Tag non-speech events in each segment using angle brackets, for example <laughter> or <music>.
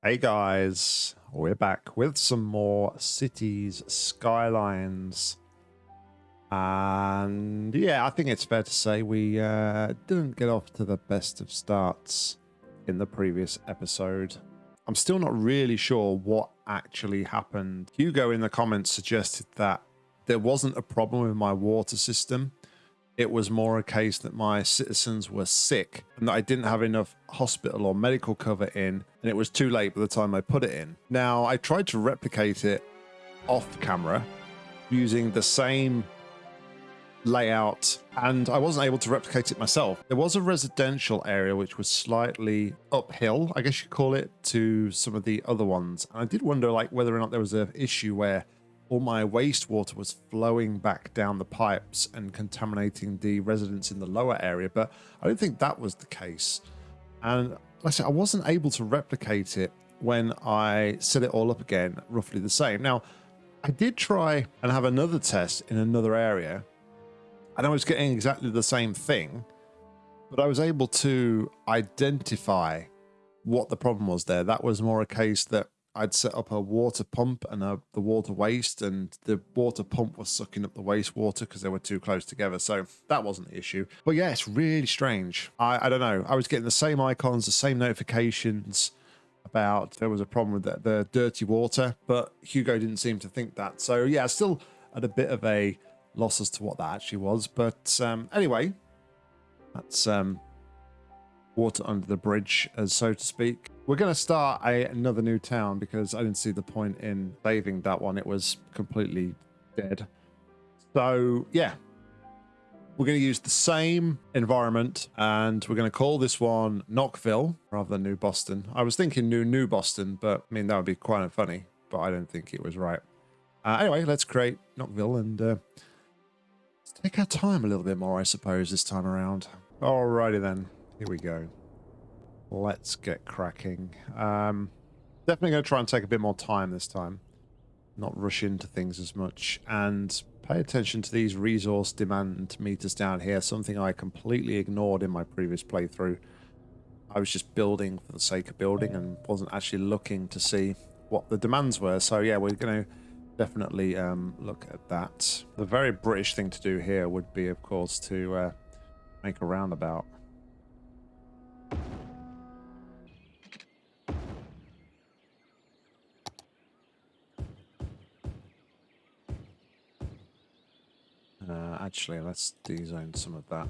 Hey guys, we're back with some more cities skylines. And yeah, I think it's fair to say we uh, didn't get off to the best of starts in the previous episode. I'm still not really sure what actually happened. Hugo in the comments suggested that there wasn't a problem with my water system. It was more a case that my citizens were sick and that I didn't have enough hospital or medical cover in, and it was too late by the time I put it in. Now, I tried to replicate it off camera using the same layout and I wasn't able to replicate it myself. There was a residential area which was slightly uphill, I guess you call it, to some of the other ones. And I did wonder like whether or not there was an issue where all my wastewater was flowing back down the pipes and contaminating the residents in the lower area, but I don't think that was the case. And like I said, I wasn't able to replicate it when I set it all up again, roughly the same. Now, I did try and have another test in another area, and I was getting exactly the same thing, but I was able to identify what the problem was there. That was more a case that I'd set up a water pump and a, the water waste, and the water pump was sucking up the wastewater because they were too close together. So that wasn't the issue. But yeah, it's really strange. I, I don't know. I was getting the same icons, the same notifications about there was a problem with the, the dirty water, but Hugo didn't seem to think that. So yeah, still at a bit of a loss as to what that actually was. But um, anyway, that's um, water under the bridge, as so to speak. We're going to start a, another new town because I didn't see the point in saving that one. It was completely dead. So, yeah. We're going to use the same environment and we're going to call this one Knockville rather than New Boston. I was thinking New New Boston, but I mean, that would be quite funny, but I don't think it was right. Uh, anyway, let's create Knockville and uh, let's take our time a little bit more, I suppose, this time around. Alrighty then, here we go let's get cracking. Um, definitely going to try and take a bit more time this time. Not rush into things as much. And pay attention to these resource demand meters down here. Something I completely ignored in my previous playthrough. I was just building for the sake of building and wasn't actually looking to see what the demands were. So yeah, we're going to definitely um, look at that. The very British thing to do here would be, of course, to uh, make a roundabout. Uh, actually, let's dezone some of that.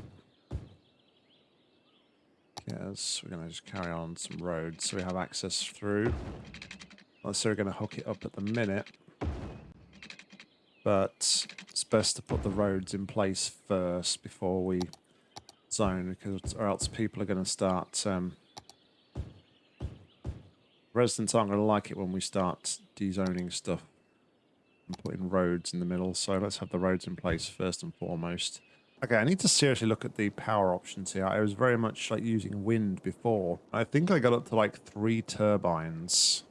Yes, we're going to just carry on some roads so we have access through. Unless they're going to hook it up at the minute. But it's best to put the roads in place first before we zone, because or else people are going to start... Um, residents aren't going to like it when we start dezoning stuff and putting roads in the middle. So let's have the roads in place first and foremost. Okay, I need to seriously look at the power options here. I was very much like using wind before. I think I got up to like three turbines,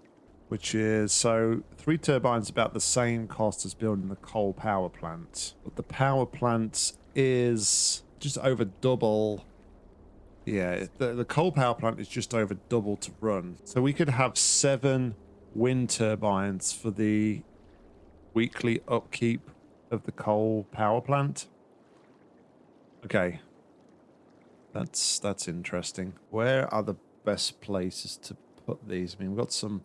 which is so three turbines about the same cost as building the coal power plant. But the power plant is just over double. Yeah, the, the coal power plant is just over double to run. So we could have seven wind turbines for the weekly upkeep of the coal power plant. Okay. That's that's interesting. Where are the best places to put these? I mean, we've got some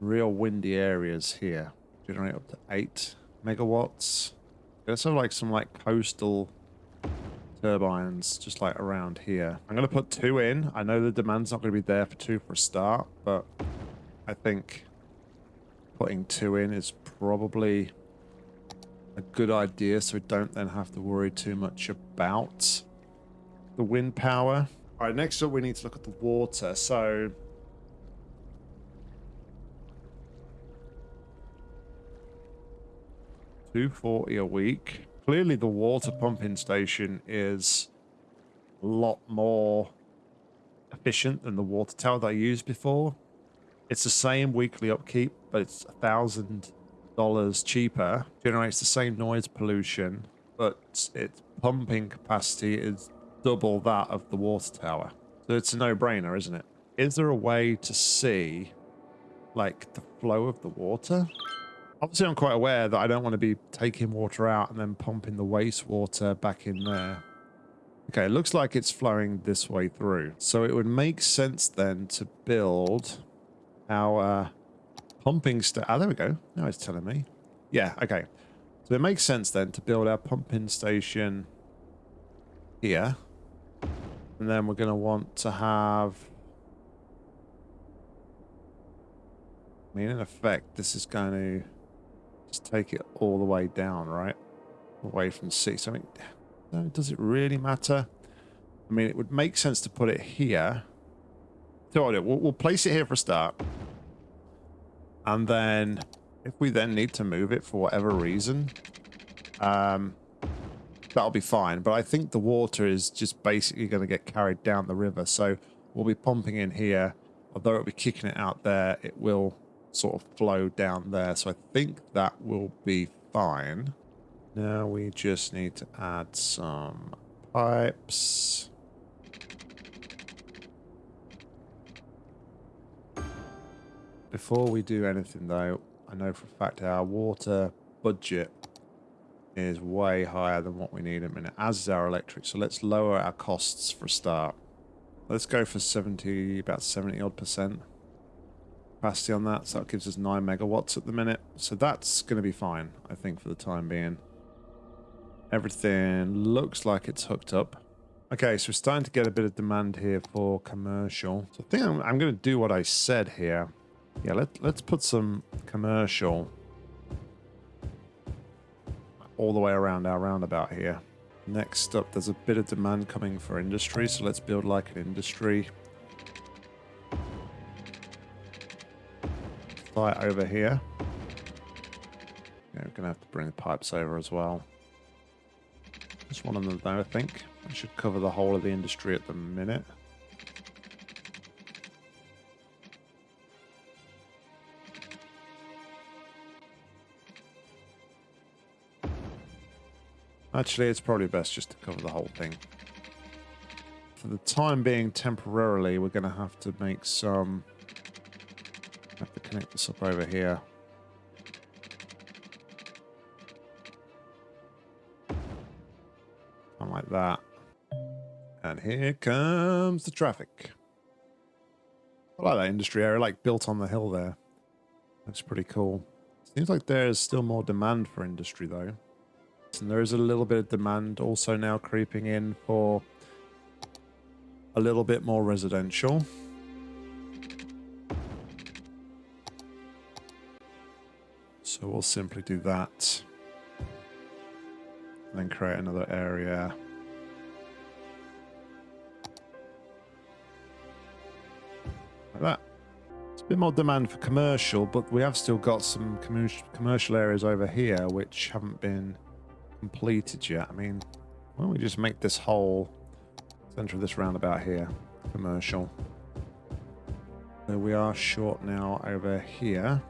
real windy areas here. Generate up to 8 megawatts. Let's have like some like coastal turbines just like around here. I'm going to put two in. I know the demand's not going to be there for two for a start, but I think putting two in is probably a good idea so we don't then have to worry too much about the wind power. All right, next up we need to look at the water. So two forty a week. Clearly, the water pumping station is a lot more efficient than the water tower that I used before. It's the same weekly upkeep, but it's a thousand dollars cheaper. Generates the same noise pollution, but its pumping capacity is double that of the water tower. So it's a no-brainer, isn't it? Is there a way to see like the flow of the water. Obviously, I'm quite aware that I don't want to be taking water out and then pumping the wastewater back in there. Okay, it looks like it's flowing this way through. So it would make sense then to build our pumping sta- Ah, there we go. Now it's telling me. Yeah, okay. So it makes sense then to build our pumping station here. And then we're going to want to have... I mean, in effect, this is going to just take it all the way down, right? Away from sea. So, I mean, does it really matter? I mean, it would make sense to put it here. So we'll, we'll place it here for a start. And then, if we then need to move it for whatever reason, um, that'll be fine. But I think the water is just basically going to get carried down the river. So we'll be pumping in here. Although it'll be kicking it out there, it will sort of flow down there. So I think that will be fine. Now we just need to add some pipes. Before we do anything though, I know for a fact our water budget is way higher than what we need a minute, as is our electric. So let's lower our costs for a start. Let's go for 70, about 70 odd percent capacity on that. So that gives us 9 megawatts at the minute. So that's going to be fine, I think, for the time being. Everything looks like it's hooked up. Okay, so we're starting to get a bit of demand here for commercial. So I think I'm, I'm going to do what I said here. Yeah, let, let's put some commercial all the way around our roundabout here. Next up, there's a bit of demand coming for industry, so let's build like an industry. Fly over here. Yeah, we're going to have to bring the pipes over as well. Just one of them though, I think. I should cover the whole of the industry at the minute. Actually, it's probably best just to cover the whole thing. For the time being, temporarily, we're going to have to make some... connect this up over here. Something like that. And here comes the traffic. I like that industry area, like built on the hill there. That's pretty cool. Seems like there's still more demand for industry though. And there is a little bit of demand also now creeping in for a little bit more residential. So we'll simply do that. And then create another area. Like that. It's a bit more demand for commercial, but we have still got some commercial areas over here which haven't been completed yet. I mean, why don't we just make this whole center of this roundabout here commercial. So we are short now over here.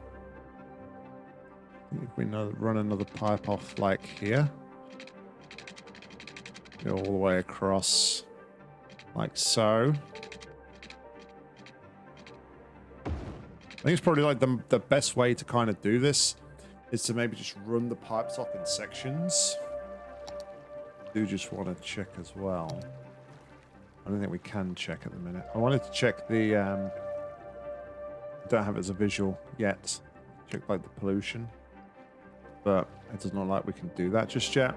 If we run another pipe off like here. Go all the way across like so. I think it's probably like the, the best way to kind of do this is to maybe just run the pipes off in sections. I do just want to check as well. I don't think we can check at the minute. I wanted to check the... Um, don't have it as a visual yet. Check like the pollution. But it does not like we can do that just yet.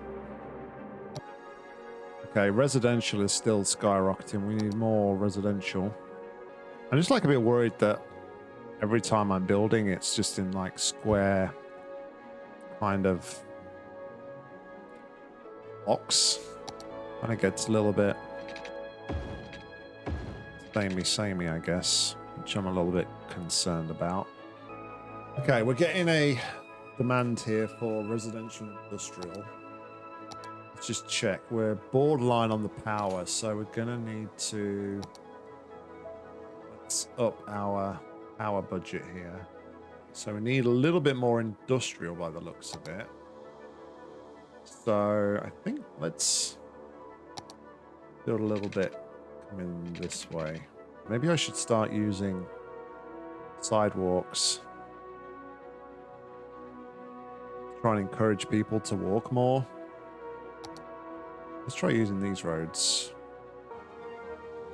Okay, residential is still skyrocketing. We need more residential. I'm just like a bit worried that every time I'm building, it's just in like square kind of box. And it gets a little bit samey samey, I guess, which I'm a little bit concerned about. Okay, we're getting a demand here for residential industrial. Let's just check. We're borderline on the power, so we're gonna need to let's up our power budget here. So we need a little bit more industrial by the looks of it. So I think let's build a little bit come in this way. Maybe I should start using sidewalks. Try and encourage people to walk more. Let's try using these roads.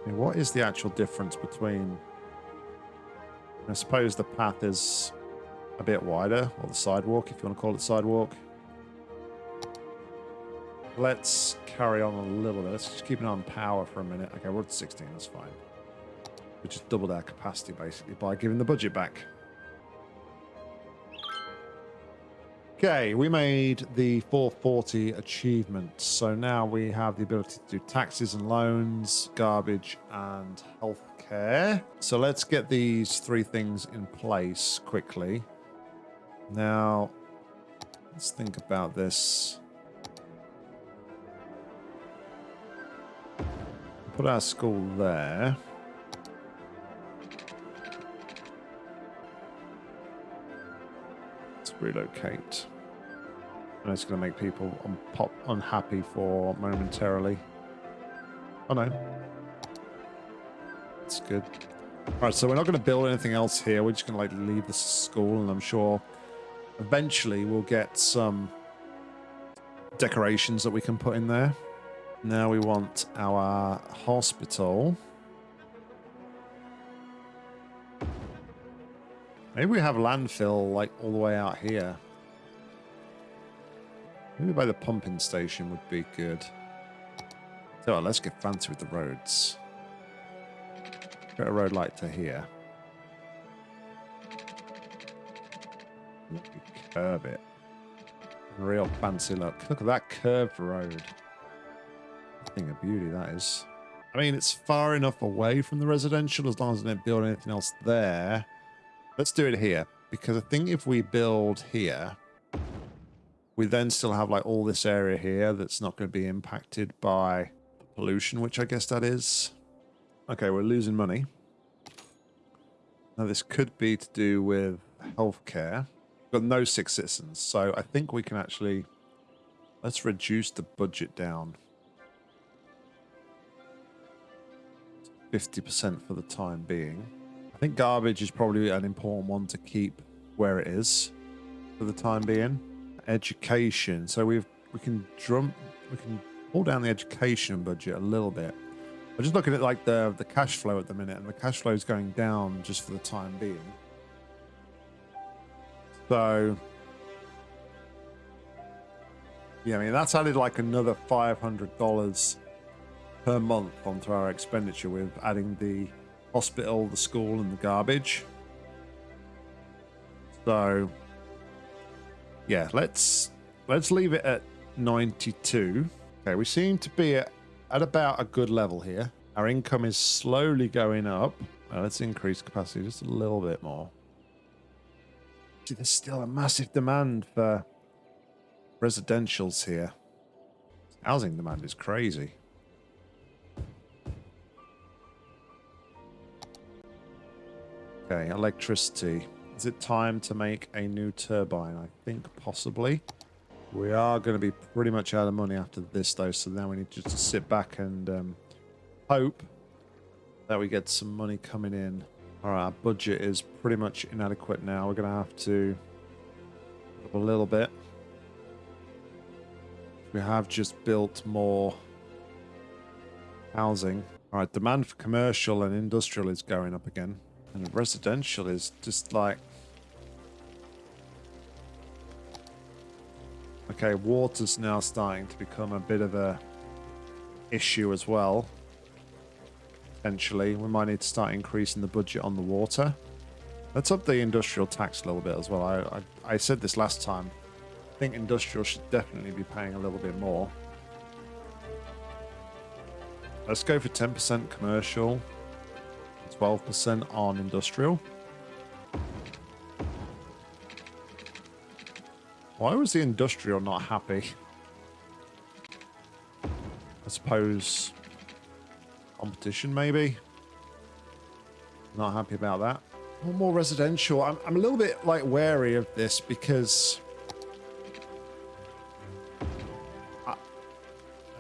I mean, what is the actual difference between... I suppose the path is a bit wider, or the sidewalk, if you want to call it sidewalk. Let's carry on a little bit. Let's just keep eye on power for a minute. Okay, we're at 16, that's fine. We just doubled our capacity, basically, by giving the budget back. Okay, we made the 440 achievement. So now we have the ability to do taxes and loans, garbage and healthcare. So let's get these three things in place quickly. Now, let's think about this. Put our school there. Relocate. And it's going to make people un pop unhappy for momentarily. Oh no. It's good. Alright, so we're not going to build anything else here. We're just going to like leave the school and I'm sure eventually we'll get some decorations that we can put in there. Now we want our hospital. Maybe we have landfill like all the way out here. Maybe by the pumping station would be good. So let's get fancy with the roads. Get a road like to here. Curve it. Real fancy look. Look at that curved road. Thing of beauty that is. I mean, it's far enough away from the residential as long as they don't build anything else there. Let's do it here, because I think if we build here, we then still have like all this area here that's not going to be impacted by pollution, which I guess that is. Okay, we're losing money. Now this could be to do with healthcare. We've got no sick citizens, so I think we can actually... Let's reduce the budget down. 50% for the time being. I think garbage is probably an important one to keep where it is for the time being. Education. So we've we can drum we can pull down the education budget a little bit. I'm just looking at like the the cash flow at the minute, and the cash flow is going down just for the time being. So yeah, I mean that's added like another five hundred dollars per month onto our expenditure with adding the hospital, the school, and the garbage. So, yeah, let's let's leave it at 92. Okay, we seem to be at, at about a good level here. Our income is slowly going up. Well, let's increase capacity just a little bit more. See, there's still a massive demand for residentials here. Housing demand is crazy. Okay, electricity. Is it time to make a new turbine? I think possibly. We are going to be pretty much out of money after this, though, so now we need just to sit back and um, hope that we get some money coming in. All right, our budget is pretty much inadequate now. We're going to have to up a little bit. We have just built more housing. All right, demand for commercial and industrial is going up again. And residential is just like... Okay, water's now starting to become a bit of a issue as well. Potentially, we might need to start increasing the budget on the water. Let's up the industrial tax a little bit as well. I, I, I said this last time. I think industrial should definitely be paying a little bit more. Let's go for 10% commercial. 12% on industrial. Why was the industrial not happy? I suppose competition maybe. Not happy about that. One more residential. I'm, I'm a little bit like wary of this because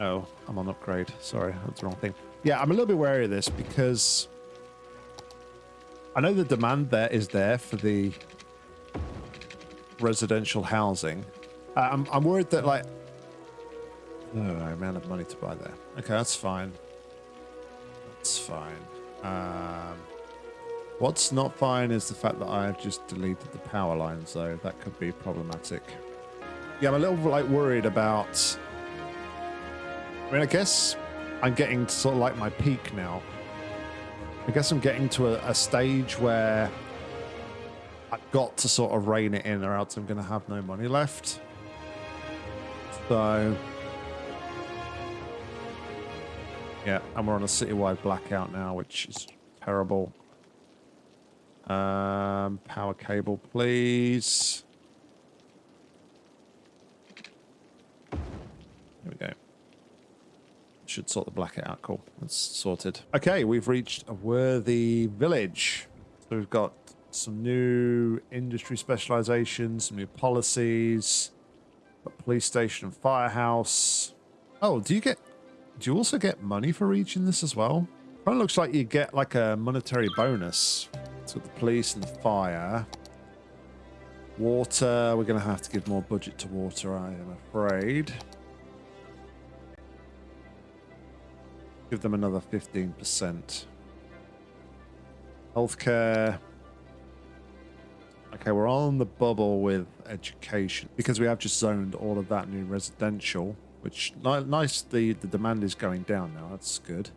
oh, I'm on upgrade. Sorry, that's the wrong thing. Yeah, I'm a little bit wary of this because I know the demand there is there for the residential housing. Uh, I'm, I'm worried that like, oh, I ran out of money to buy there. Okay, that's fine. That's fine. Um, what's not fine is the fact that I've just deleted the power lines, though. That could be problematic. Yeah, I'm a little like worried about. I mean, I guess I'm getting to sort of like my peak now. I guess I'm getting to a, a stage where I've got to sort of rein it in or else I'm going to have no money left. So, yeah, and we're on a citywide blackout now, which is terrible. Um, power cable, please. There we go. Should sort the blackout out. Cool. That's sorted. Okay, we've reached a worthy village. So we've got some new industry specializations, some new policies, a police station and firehouse. Oh, do you get, do you also get money for reaching this as well? Kind of looks like you get like a monetary bonus to the police and the fire. Water, we're going to have to give more budget to water, I am afraid. Give them another 15%. Healthcare. Okay, we're on the bubble with education because we have just zoned all of that new residential, which nice. The the demand is going down now. That's good.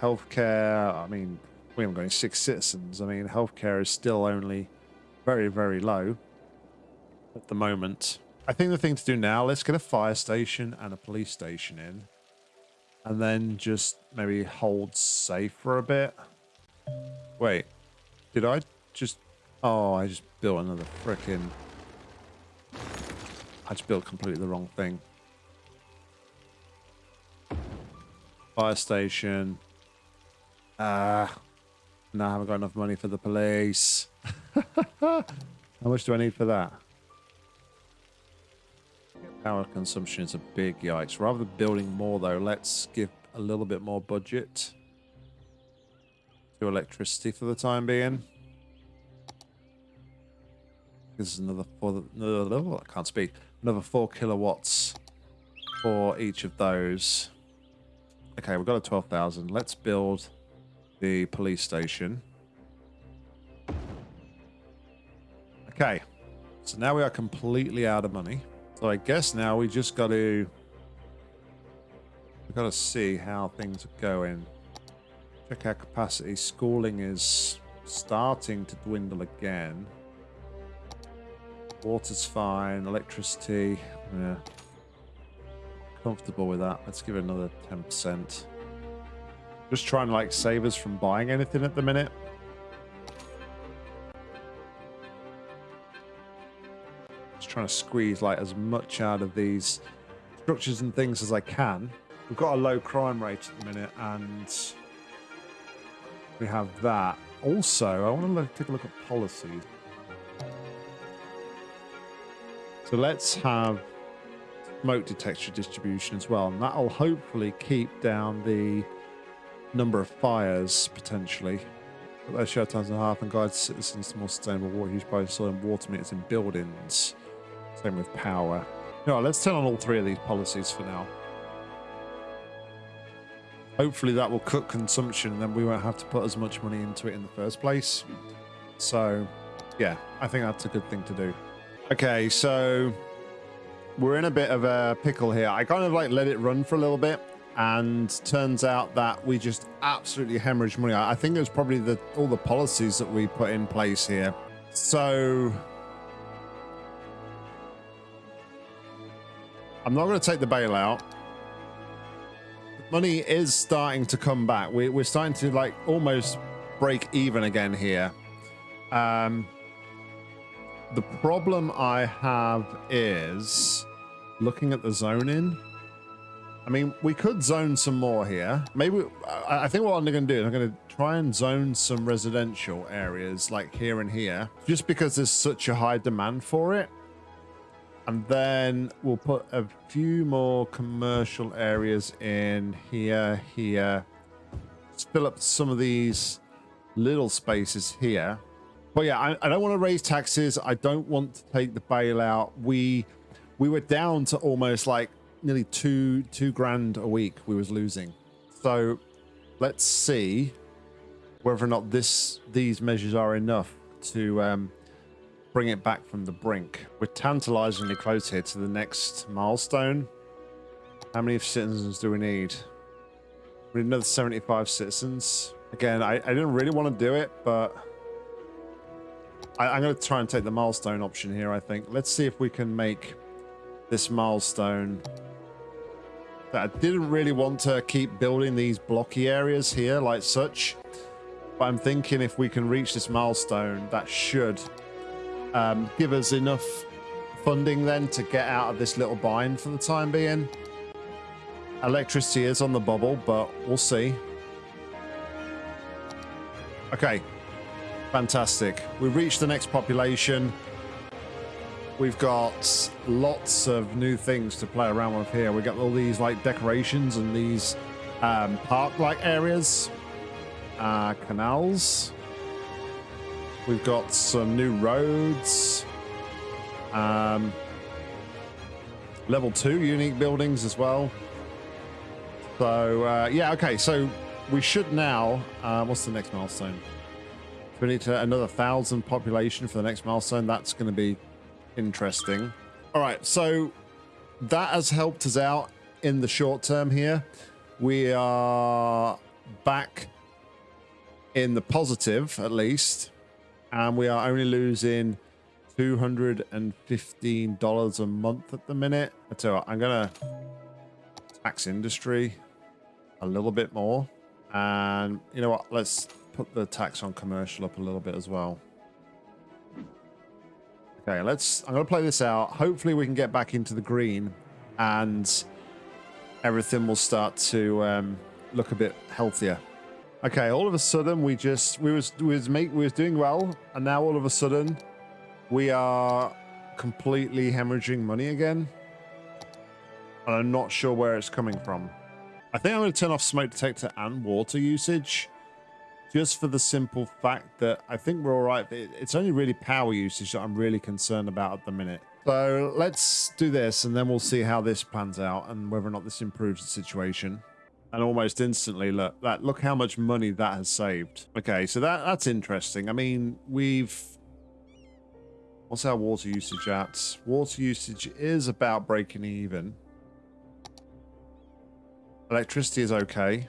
Healthcare. I mean, we haven't got any six citizens. I mean, healthcare is still only very very low at the moment. I think the thing to do now, let's get a fire station and a police station in. And then just maybe hold safe for a bit. Wait, did I just Oh, I just built another freaking... I just built completely the wrong thing. Fire station. Ah. Uh, now I haven't got enough money for the police. <laughs> How much do I need for that? Power consumption is a big yikes. Rather than building more though, let's give a little bit more budget to electricity for the time being. This is another four. No, oh, I can't speak. Another four kilowatts for each of those. Okay, we've got a twelve thousand. Let's build the police station. Okay, so now we are completely out of money. So I guess now we just got to we've got to see how things are going. Check our capacity. Schooling is starting to dwindle again. Water's fine. Electricity, yeah. Comfortable with that. Let's give it another 10%. Just trying to like save us from buying anything at the minute. Just trying to squeeze like as much out of these structures and things as I can. We've got a low crime rate at the minute and we have that. Also, I want to take a look at policies. So let's have smoke detector distribution as well. And that'll hopefully keep down the number of fires potentially. But those shut times and a half and guide citizens to more sustainable water use by installing water meters in buildings. Same with power. No, let's turn on all three of these policies for now. Hopefully that will cut consumption and then we won't have to put as much money into it in the first place. So, yeah, I think that's a good thing to do. Okay, so we're in a bit of a pickle here. I kind of like let it run for a little bit and turns out that we just absolutely hemorrhage money. I think it was probably the all the policies that we put in place here. So I'm not going to take the bailout. Money is starting to come back. We, we're starting to like almost break even again here. Um, the problem I have is looking at the zoning. I mean, we could zone some more here. Maybe, I think what I'm going to do is I'm going to try and zone some residential areas like here and here, just because there's such a high demand for it. And then we'll put a few more commercial areas in here, here. Fill up some of these little spaces here. But yeah, I, I don't want to raise taxes. I don't want to take the bailout. We we were down to almost like nearly two two grand a week we was losing. So let's see whether or not this these measures are enough to um, bring it back from the brink. We're tantalizingly close here to the next milestone. How many citizens do we need? We need another 75 citizens. Again, I, I didn't really want to do it, but I, I'm going to try and take the milestone option here, I think. Let's see if we can make this milestone that I didn't really want to keep building these blocky areas here like such. But I'm thinking if we can reach this milestone, that should um, give us enough funding then to get out of this little bind for the time being. Electricity is on the bubble, but we'll see. Okay. Fantastic. We've reached the next population. We've got lots of new things to play around with here. We've got all these like decorations and these um, park-like areas, uh, canals. We've got some new roads. Um, level two unique buildings as well. So uh, yeah, okay. So we should now. Uh, what's the next milestone? We need to another thousand population for the next milestone. That's going to be interesting. All right, so that has helped us out in the short term here. We are back in the positive, at least, and we are only losing $215 a month at the minute. What, I'm going to tax industry a little bit more. And you know what? Let's put the tax on commercial up a little bit as well. Okay, let's. I'm going to play this out. Hopefully, we can get back into the green and everything will start to um, look a bit healthier. Okay, all of a sudden we just we was we was we was doing well, and now all of a sudden we are completely hemorrhaging money again. And I'm not sure where it's coming from. I think I'm going to turn off smoke detector and water usage just for the simple fact that I think we're all right. It's only really power usage that I'm really concerned about at the minute. So let's do this and then we'll see how this pans out and whether or not this improves the situation. And almost instantly, look, that look how much money that has saved. Okay, so that that's interesting. I mean, we've what's our water usage at? Water usage is about breaking even. Electricity is okay.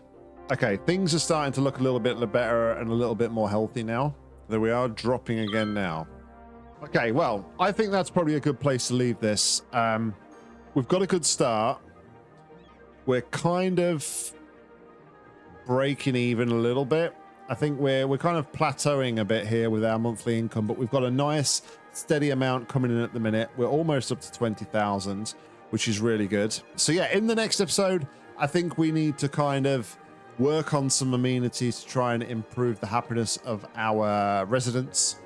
Okay, things are starting to look a little bit better and a little bit more healthy now. There we are, dropping again now. Okay, well, I think that's probably a good place to leave this. Um, we've got a good start. We're kind of breaking even a little bit. I think we're we're kind of plateauing a bit here with our monthly income, but we've got a nice steady amount coming in at the minute. We're almost up to 20,000, which is really good. So yeah, in the next episode, I think we need to kind of work on some amenities to try and improve the happiness of our residents.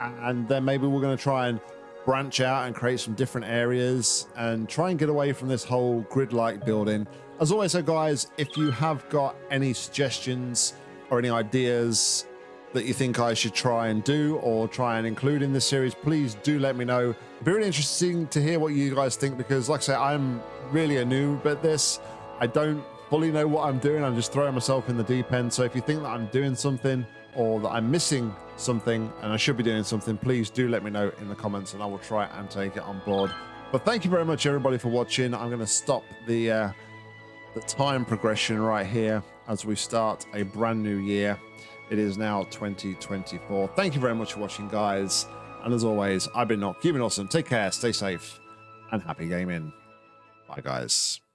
And then maybe we're going to try and branch out and create some different areas and try and get away from this whole grid-like building. As always, so guys, if you have got any suggestions or any ideas that you think I should try and do or try and include in this series, please do let me know. It'd be really interesting to hear what you guys think because, like I say, I'm really a noob at this. I don't fully know what I'm doing. I'm just throwing myself in the deep end. So if you think that I'm doing something or that I'm missing something and I should be doing something, please do let me know in the comments and I will try and take it on board. But thank you very much, everybody, for watching. I'm going to stop the uh, the time progression right here as we start a brand new year. It is now 2024. Thank you very much for watching, guys. And as always, I've been Nock. You've been awesome. Take care, stay safe, and happy gaming. Bye, guys.